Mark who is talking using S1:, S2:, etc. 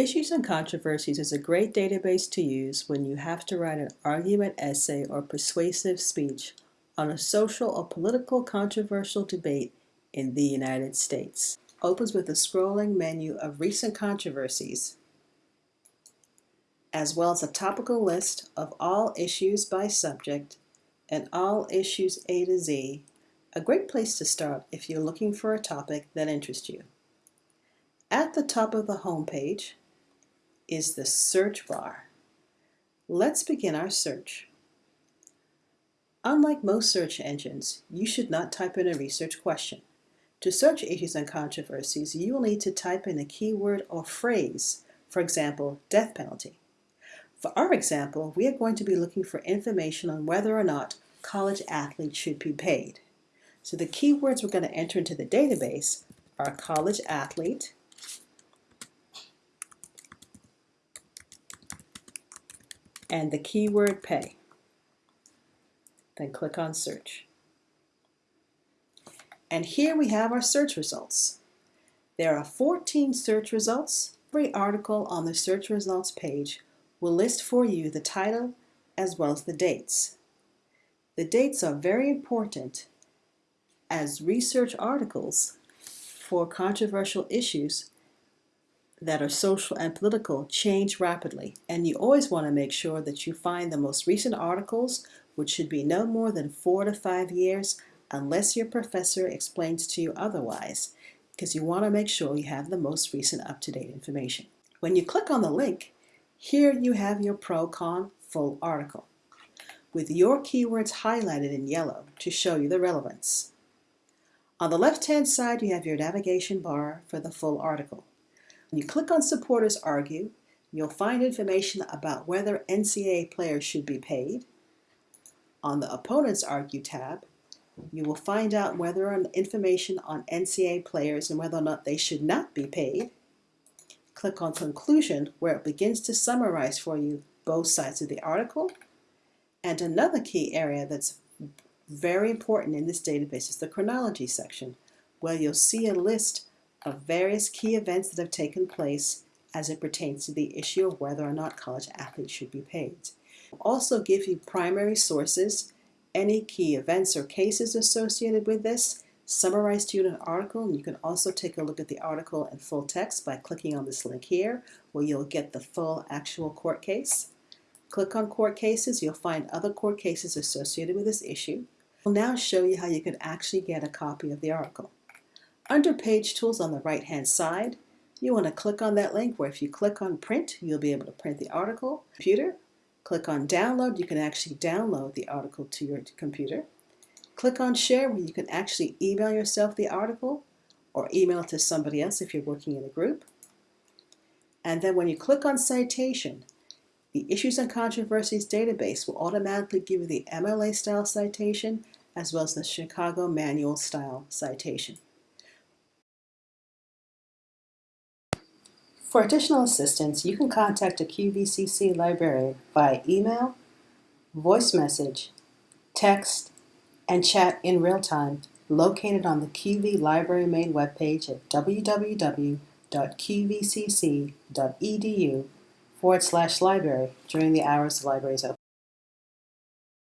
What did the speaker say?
S1: Issues and Controversies is a great database to use when you have to write an argument essay or persuasive speech on a social or political controversial debate in the United States. Opens with a scrolling menu of recent controversies, as well as a topical list of all issues by subject and all issues A to Z, a great place to start if you're looking for a topic that interests you. At the top of the home page is the search bar. Let's begin our search. Unlike most search engines, you should not type in a research question. To search issues and controversies, you will need to type in a keyword or phrase, for example, death penalty. For our example, we are going to be looking for information on whether or not college athletes should be paid. So the keywords we're going to enter into the database are college athlete, and the keyword pay. Then click on search. And here we have our search results. There are 14 search results. Every article on the search results page will list for you the title as well as the dates. The dates are very important as research articles for controversial issues that are social and political change rapidly, and you always want to make sure that you find the most recent articles, which should be no more than four to five years, unless your professor explains to you otherwise, because you want to make sure you have the most recent up-to-date information. When you click on the link, here you have your pro-con full article, with your keywords highlighted in yellow to show you the relevance. On the left-hand side, you have your navigation bar for the full article. When you click on Supporters Argue, you'll find information about whether NCAA players should be paid. On the Opponents Argue tab, you will find out whether information on NCAA players and whether or not they should not be paid. Click on Conclusion, where it begins to summarize for you both sides of the article. And another key area that's very important in this database is the chronology section, where you'll see a list of various key events that have taken place as it pertains to the issue of whether or not college athletes should be paid. Also give you primary sources, any key events or cases associated with this, summarized an article, and you can also take a look at the article in full text by clicking on this link here, where you'll get the full actual court case. Click on court cases, you'll find other court cases associated with this issue. We'll now show you how you can actually get a copy of the article. Under Page Tools on the right-hand side, you want to click on that link where if you click on Print, you'll be able to print the article. Computer, click on Download, you can actually download the article to your computer. Click on Share, where you can actually email yourself the article or email it to somebody else if you're working in a group. And then when you click on Citation, the Issues and Controversies database will automatically give you the MLA style citation as well as the Chicago Manual style citation. For additional assistance, you can contact a QVCC librarian via email, voice message, text, and chat in real time located on the QV Library main webpage at www.qvcc.edu forward slash library during the hours the library is open.